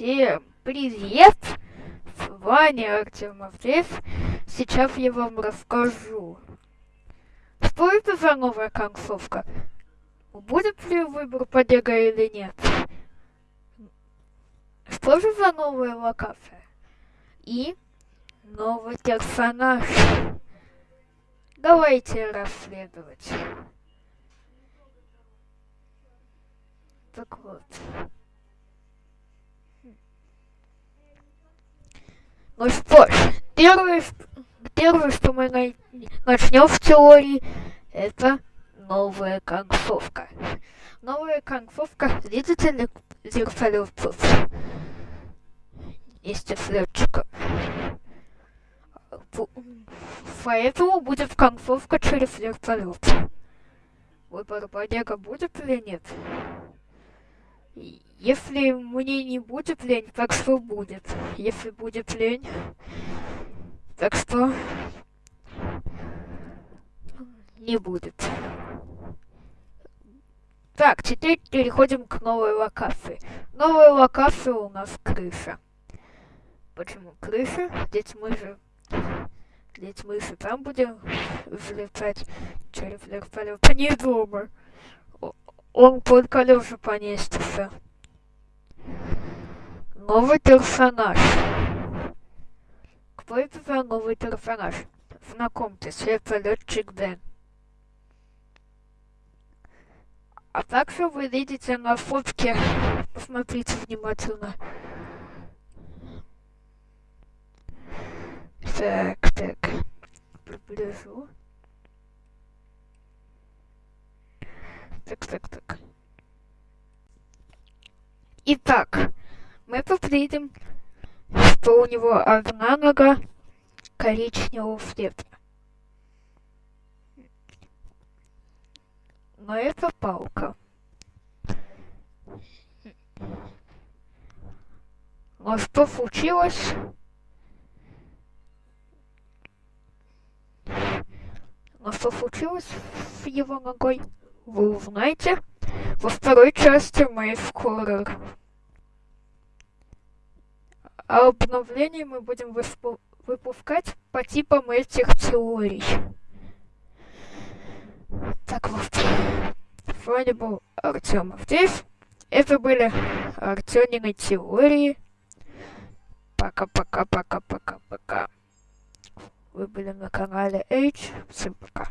Всем привет! С вами Артем Авдеев. Сейчас я вам расскажу. Что это за новая концовка? Будет ли выбор побега или нет? Что же за новая локация? И новый персонаж. Давайте расследовать. Так вот. Ну что ж, первое, первое что мы начнем в теории, это новая концовка. Новая концовка, видите ли, зеркалёвцев? Вместе с. Поэтому будет концовка через вертолет. Выбор побега будет или нет? Если мне не будет лень, так что будет. Если будет лень, так что не будет. Так, теперь переходим к новой локации. Новая локация у нас крыша. Почему крыша? Ведь мы же... Ведь мы же там будем взлетать через вертолет. А не дома. Он под колеса поместится. Новый персонаж. Кто это за новый персонаж? Знакомьтесь, это летчик Дэн. А также вы видите на фотке, посмотрите внимательно. Так, так, приближу. Так, так, так. Итак, мы посмотрим, что у него одна нога коричневого цвета. Но это палка. Но что случилось? Но что случилось с его ногой, вы узнаете во второй части моей скорой а обновления мы будем выпускать по типам этих теорий. Так вот. С вами был Артем Авдеев. Это были Артемины теории. Пока-пока-пока-пока-пока. Вы были на канале H. Всем пока.